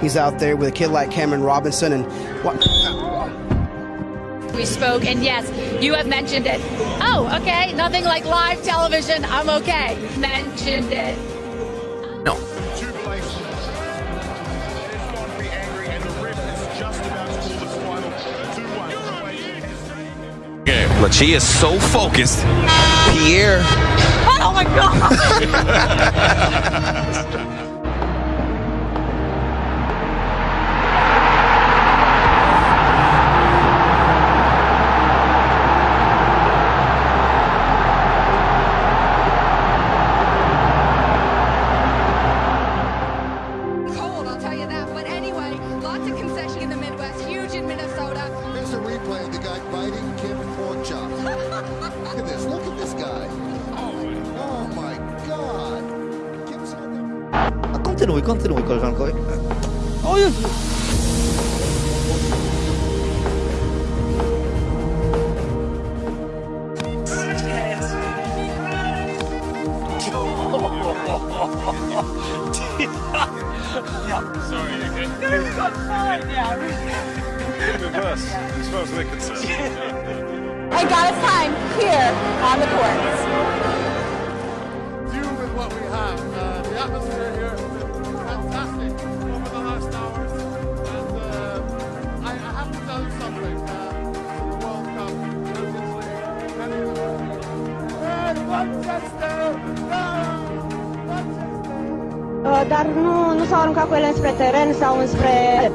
He's out there with a kid like Cameron Robinson and what? We spoke, and yes, you have mentioned it. Oh, okay. Nothing like live television. I'm okay. Mentioned it. No. But she is so focused. Pierre. Oh my God. the guy biting Kim pork chop. look at this. Look at this guy. Oh my God. Kim's got the Ah, Continui, continui, koleżanko. O Jezu! Hey guys, time here on the courts. deal with what we have. Uh, the atmosphere here has been fantastic over the last hours. And uh, I, I have to tell you something. Uh, the World Cup, Champions League, any of the Hey, Manchester! Manchester! Uh, dar nu, nu s-au aruncat cu ele înspre teren sau înspre...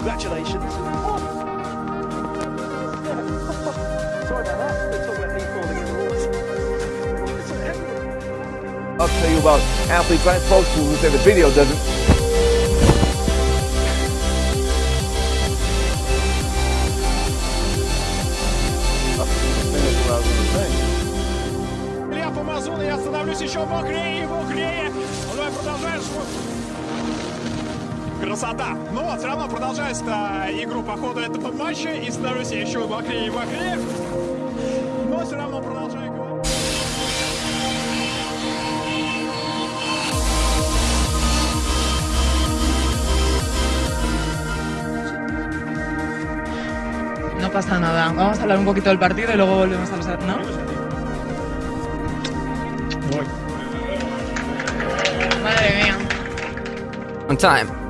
Congratulations. I'll tell you about athletes I'm supposed to who say the video doesn't. Илья Помазун, я становлюсь еще мокрее и мокрее. Ну, давай продолжаешь. Красота. Ну вот, все равно продолжаюсь игру по ходу этого матча и становлюсь еще мокрее и мокрее. Но все равно продолжаю говорить. No pasa nada. Vamos a hablar un poquito del partido y luego volvemos a los... ¿No? Madre mía. On time.